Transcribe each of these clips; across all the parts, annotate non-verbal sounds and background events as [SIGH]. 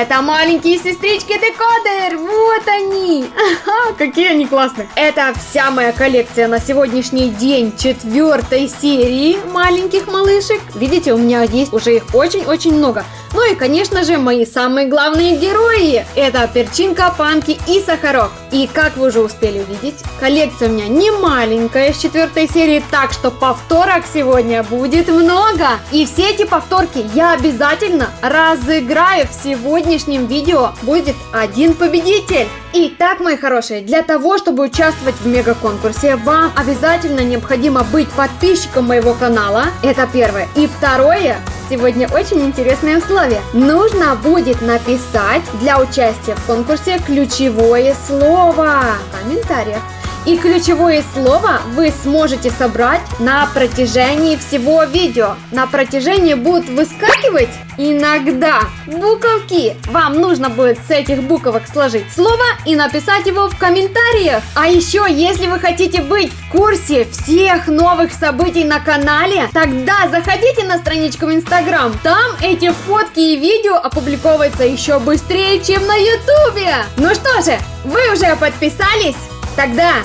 Это маленькие сестрички декодер, вот они. Ага, какие они классные. Это вся моя коллекция на сегодняшний день четвертой серии маленьких малышек. Видите, у меня есть уже их очень-очень много. Ну и, конечно же, мои самые главные герои. Это перчинка, панки и сахарок. И как вы уже успели увидеть, коллекция у меня не маленькая с четвертой серии, так что повторок сегодня будет много. И все эти повторки я обязательно разыграю в сегодняшнем видео. Будет один победитель. Итак, мои хорошие, для того, чтобы участвовать в мега-конкурсе, вам обязательно необходимо быть подписчиком моего канала. Это первое. И второе, сегодня очень интересное условие. Нужно будет написать для участия в конкурсе ключевое слово в комментариях. И ключевое слово вы сможете собрать на протяжении всего видео. На протяжении будут выскакивать иногда буковки. Вам нужно будет с этих буквок сложить слово и написать его в комментариях. А еще, если вы хотите быть в курсе всех новых событий на канале, тогда заходите на страничку в Инстаграм. Там эти фотки и видео опубликовываются еще быстрее, чем на Ютубе. Ну что же, вы уже подписались? Тогда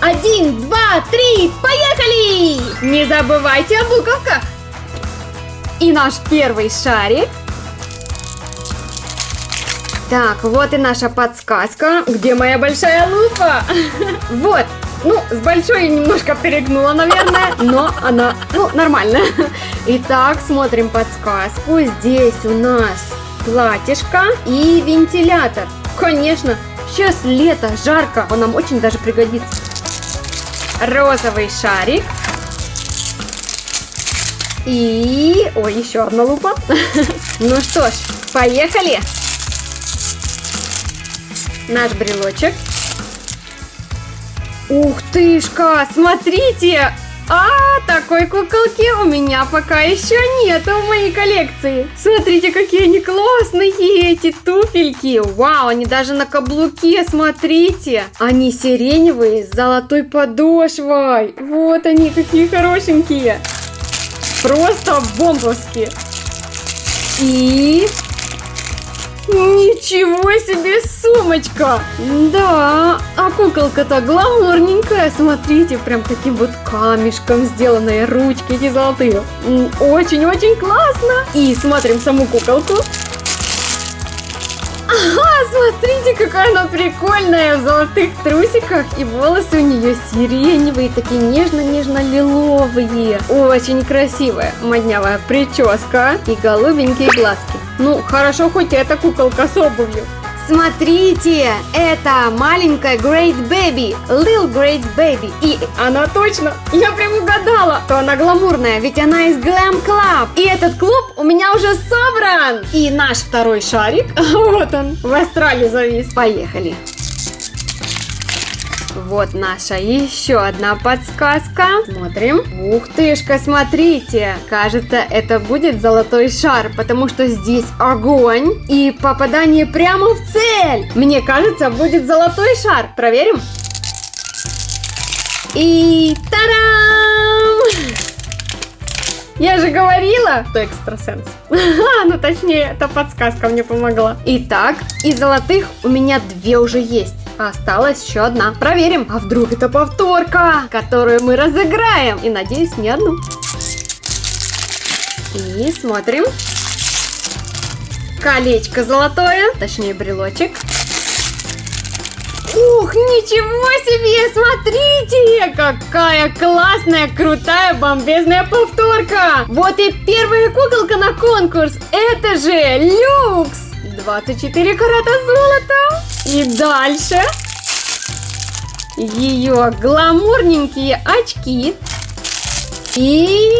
один, два, три, поехали! Не забывайте о буковках! И наш первый шарик. Так, вот и наша подсказка. Где моя большая лупа? [LAUGHS] Вот. Ну, с большой немножко перегнула, наверное, [LAUGHS] но она, ну, нормально. Итак, смотрим подсказку. Здесь у нас платьишко и вентилятор. Конечно, сейчас лето, жарко, он нам очень даже пригодится. Розовый шарик. И... Ой, еще одна лупа. [LAUGHS] Ну что ж, поехали. Наш брелочек. Ух тышка, смотрите! А, такой куколки у меня пока еще нету в моей коллекции. Смотрите, какие они классные эти туфельки. Вау, они даже на каблуке, смотрите. Они сиреневые с золотой подошвой. Вот они, какие хорошенькие. Просто бомбовские. И Ничего себе сумочка! Да, а куколка-то гламурненькая, смотрите, прям таким вот камешком сделанные ручки эти золотые. Очень-очень классно! И смотрим саму куколку. Ага, смотрите, какая она прикольная в золотых трусиках. И волосы у нее сиреневые, такие нежно-нежно-лиловые. Очень красивая моднявая прическа и голубенькие глазки. Ну, хорошо, хоть эта куколка с обувью. Смотрите, это маленькая Great Baby, Lil Great Baby. И она точно, я прям угадала, то она гламурная, ведь она из Glam Club. И этот клуб у меня уже собран. И наш второй шарик, [LAUGHS] вот он, в Австралии завис. Поехали. Вот наша еще одна подсказка. Смотрим. Ух тышка, смотрите. Кажется, это будет золотой шар, потому что здесь огонь и попадание прямо в цель. Мне кажется, будет золотой шар. Проверим. И тарам! Я же говорила, что экстрасенс. ну точнее, эта подсказка мне помогла. Итак, из золотых у меня две уже есть. Осталась еще одна. Проверим, а вдруг это повторка, которую мы разыграем. И надеюсь, не одну. И смотрим. Колечко золотое, точнее брелочек. Ух, ничего себе, смотрите, какая классная, крутая, бомбезная повторка. Вот и первая куколка на конкурс, это же люкс. 24 карата золота. И дальше ее гламурненькие очки. И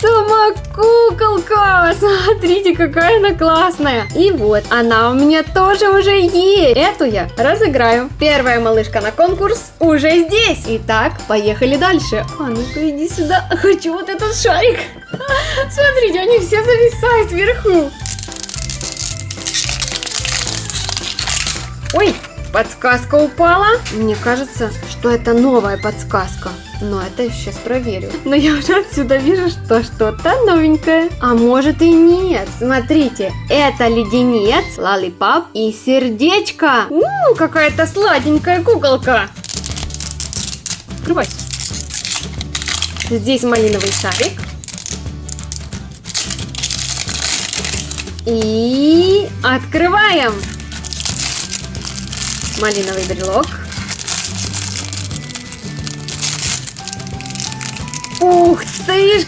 сама куколка. Смотрите, какая она классная. И вот, она у меня тоже уже есть. Эту я разыграю. Первая малышка на конкурс уже здесь. Итак, поехали дальше. А ну-ка, иди сюда. Хочу вот этот шарик. [LAUGHS] Смотрите, они все зависают вверху. Ой, подсказка упала. Мне кажется, что это новая подсказка. Но это я сейчас проверю. [LAUGHS] Но я уже отсюда вижу, что что-то новенькое. А может и нет. Смотрите, это леденец, лалипап и сердечко. Какая-то сладенькая куколка. Открывай. Здесь малиновый шарик. И открываем. Малиновый брелок. Ух ты ж,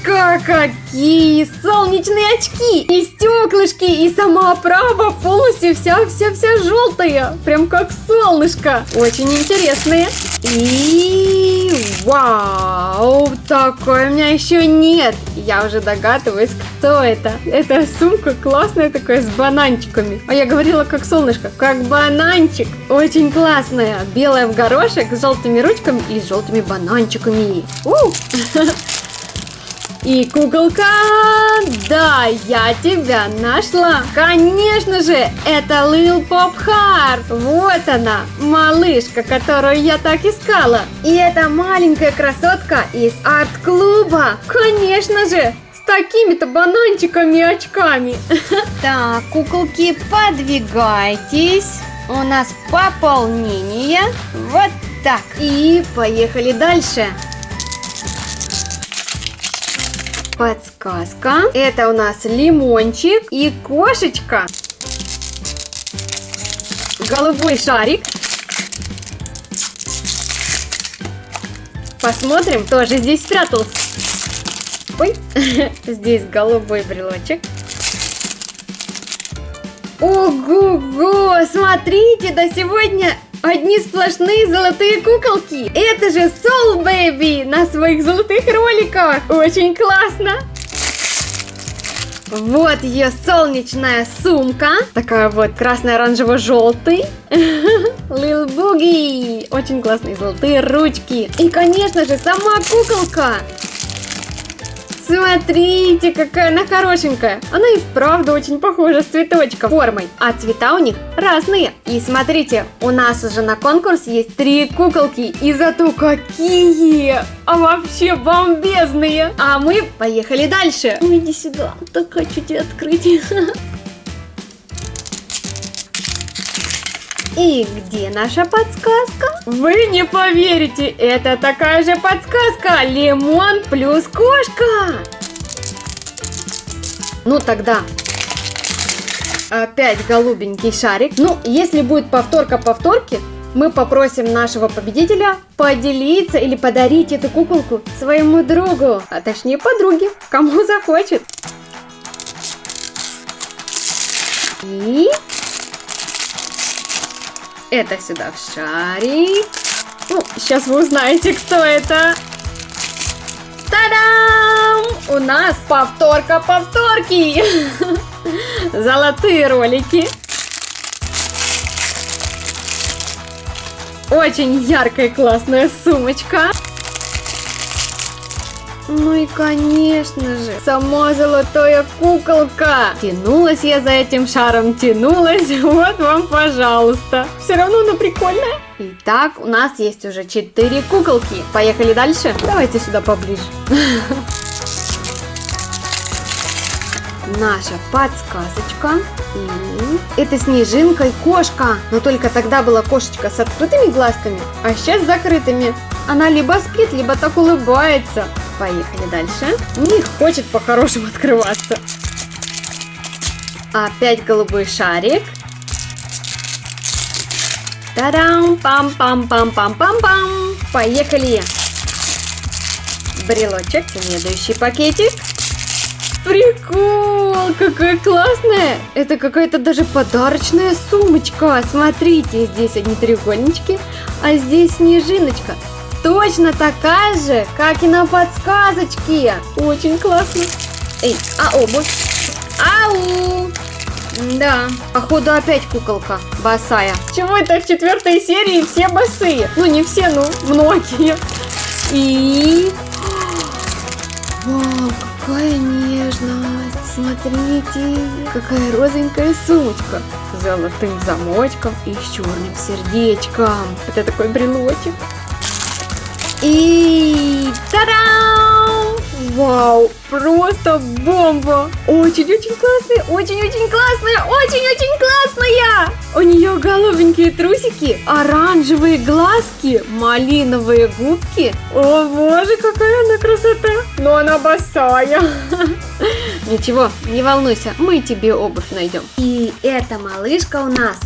какие солнечные очки! И стеклышки, и сама оправа полностью вся-вся-вся желтая. Прям как солнышко. Очень интересные. И вау, такой у меня еще нет. Я уже догадываюсь, кто это. Это сумка классная такая с бананчиками. А я говорила как солнышко, как бананчик. Очень классная. Белая в горошек с желтыми ручками и с желтыми бананчиками. У! [LAUGHS] И куколка, да, я тебя нашла. Конечно же, это Lil Pop Heart. Вот она, малышка, которую я так искала. И это маленькая красотка из арт-клуба. Конечно же, с такими-то бананчиками и очками. [LAUGHS] Так, куколки, подвигайтесь. У нас пополнение. Вот так. И поехали дальше. Подсказка. Это у нас лимончик и кошечка. Голубой шарик. Посмотрим, кто же здесь спрятался. Ой, [LAUGHS] здесь голубой брелочек. Ого-го, смотрите, да сегодня Одни сплошные золотые куколки. Это же Soul Baby на своих золотых роликах. Очень классно. Вот ее солнечная сумка. Такая вот красно-оранжево-желтый. Lil [LAUGHS] Boogie. Очень классные золотые ручки. И, конечно же, сама куколка. Смотрите, какая она хорошенькая. Она и вправду очень похожа с цветочком формой. А цвета у них разные. И смотрите, у нас уже на конкурсе есть три куколки. И зато какие! А вообще бомбезные! А мы поехали дальше. Иди сюда, так хочу тебя открыть. [LAUGHS] И где наша подсказка? Вы не поверите, это такая же подсказка. Лимон плюс кошка. Ну тогда опять голубенький шарик. Ну, если будет повторка повторки, мы попросим нашего победителя поделиться или подарить эту куколку своему другу, а точнее подруге, кому захочет. И это сюда в шарик. Ну, сейчас вы узнаете, кто это. Та-дам! У нас повторка повторки. [LAUGHS] Золотые ролики. Очень яркая классная сумочка. Ну и конечно же, сама золотая куколка. Тянулась я за этим шаром, тянулась, [LAUGHS] вот вам, пожалуйста. Все равно она прикольная. Итак, у нас есть уже 4 куколки. Поехали дальше? Давайте сюда поближе. [LAUGHS] Наша подсказочка. И это снежинка и кошка. Но только тогда была кошечка с открытыми глазками, а сейчас с закрытыми. Она либо спит, либо так улыбается. Поехали дальше. Не хочет по-хорошему открываться. Опять голубой шарик. Та-дам! Пам-пам-пам-пам-пам-пам! Поехали! Брелочек, следующий пакетик. Прикол! Какая классная! Это какая-то даже подарочная сумочка. Смотрите, здесь одни треугольнички, а здесь снежиночка точно такая же, как и на подсказочке. Очень классно. Эй, а обувь? Ау! Да, походу опять куколка босая. Чего это в четвертой серии все босые? Ну не все, ну многие. И... Вау, какая нежность. Смотрите, какая розовенькая сумочка. С золотым замочком и с черным сердечком. Это такой брелочек. И та-дам! Вау, просто бомба! Очень-очень классная, очень-очень классная, очень-очень классная! У нее голубенькие трусики, оранжевые глазки, малиновые губки. О боже, какая она красота! Но она босая. [LAUGHS] Ничего, не волнуйся, мы тебе обувь найдем. И эта малышка у нас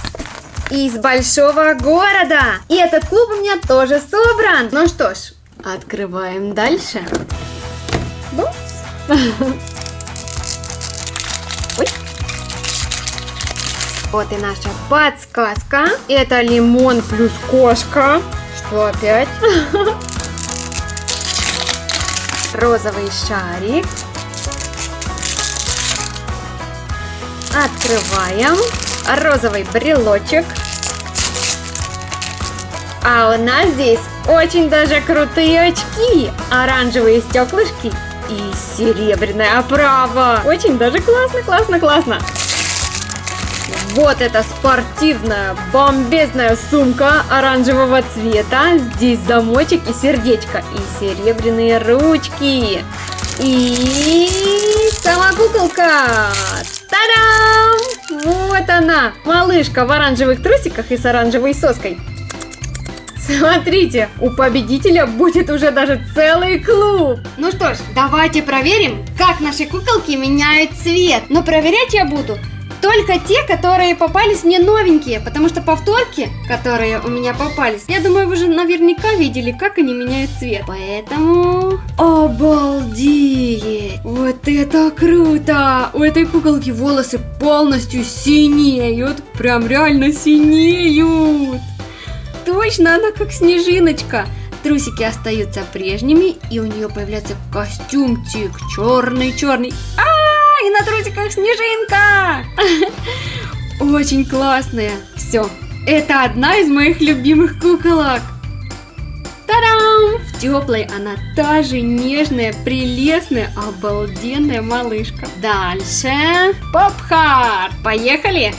из большого города. И этот клуб у меня тоже собран. Ну что ж, открываем дальше. Вот и наша подсказка. Это лимон плюс кошка. Что опять? Розовый шарик. Открываем. Розовый брелочек. А у нас здесь очень даже крутые очки, оранжевые стеклышки и серебряная оправа. Очень даже классно, классно, классно. Вот эта спортивная бомбезная сумка оранжевого цвета. Здесь замочек и сердечко. И серебряные ручки. И сама куколка. Та-дам! Вот она, малышка в оранжевых трусиках и с оранжевой соской. Смотрите, у победителя будет уже даже целый клуб. Ну что ж, давайте проверим, как наши куколки меняют цвет. Но проверять я буду только те, которые попались мне новенькие, потому что повторки, которые у меня попались, я думаю, вы уже наверняка видели, как они меняют цвет. Поэтому... Обалдеть! Вот это круто! У этой куколки волосы полностью синеют, прям реально синеют! Точно, она как снежиночка. Трусики остаются прежними, и у нее появляется костюмчик черный-черный. А, и на трусиках снежинка! Очень классная. Все, это одна из моих любимых куколок. Та-дам! В теплой она та же нежная, прелестная, обалденная малышка. Дальше. Попхар! Поехали!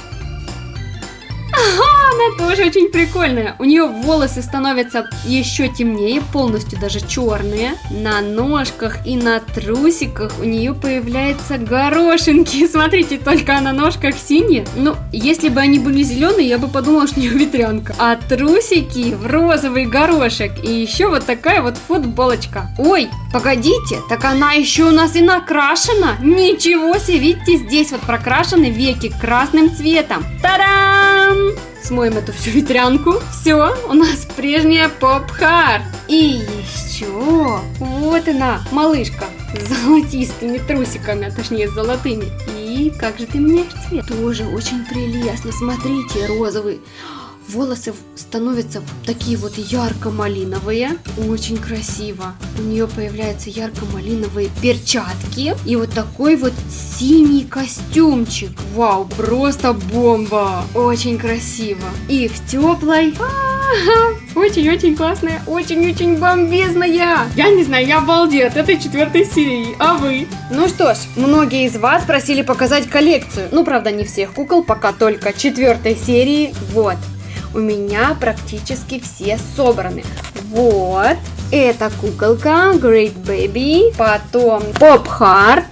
Ага, она тоже очень прикольная. У нее волосы становятся еще темнее, полностью даже черные. На ножках и на трусиках у нее появляются горошинки. [LAUGHS] Смотрите, только на ножках синие. Ну, если бы они были зеленые, я бы подумала, что у нее ветрянка. А трусики в розовый горошек. И еще вот такая вот футболочка. Ой, погодите, так она еще у нас и накрашена. Ничего себе, видите, здесь вот прокрашены веки красным цветом. Та-дам! Смоем эту всю ветрянку. Все, у нас прежняя поп-хард. И еще, вот она, малышка, с золотистыми трусиками, а точнее с золотыми. И как же ты меняешь цвет? Тоже очень прелестно, смотрите, розовый волосы становятся такие вот ярко-малиновые. Очень красиво. У нее появляются ярко-малиновые перчатки. И вот такой вот синий костюмчик. Вау, просто бомба. Очень красиво. И в теплой... Очень-очень классная, очень-очень бомбезная. Я не знаю, я обалдею от этой четвертой серии. А вы? Ну что ж, многие из вас просили показать коллекцию. Ну, правда, не всех кукол, пока только четвертой серии. Вот у меня практически все собраны. Вот, эта куколка Great Baby, потом Pop Heart,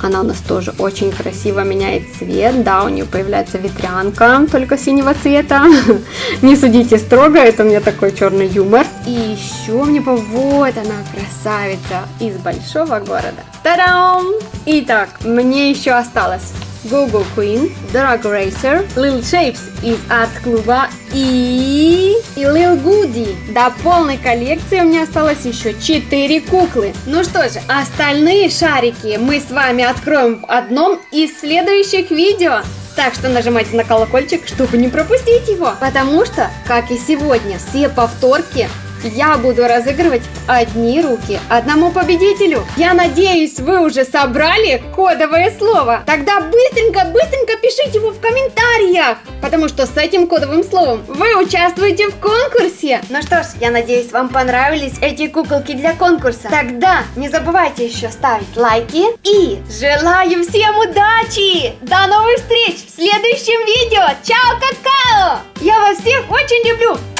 она у нас тоже очень красиво меняет цвет. Да, у нее появляется ветрянка, только синего цвета. [LAUGHS] Не судите строго, это у меня такой черный юмор. И еще мне по... Вот она, красавица из большого города. Та-дам! Итак, мне еще осталось Google Queen, Drag Racer, Lil Shapes из арт-клуба и... и Lil Goody. До полной коллекции у меня осталось еще 4 куклы. Ну что же, остальные шарики мы с вами откроем в одном из следующих видео. Так что нажимайте на колокольчик, чтобы не пропустить его. Потому что, как и сегодня, все повторки я буду разыгрывать одни руки одному победителю. Я надеюсь, вы уже собрали кодовое слово. Тогда быстренько-быстренько пишите его в комментариях, потому что с этим кодовым словом вы участвуете в конкурсе. Ну что ж, я надеюсь, вам понравились эти куколки для конкурса. Тогда не забывайте еще ставить лайки и желаю всем удачи! До новых встреч в следующем видео! Чао, какао! Я вас всех очень люблю!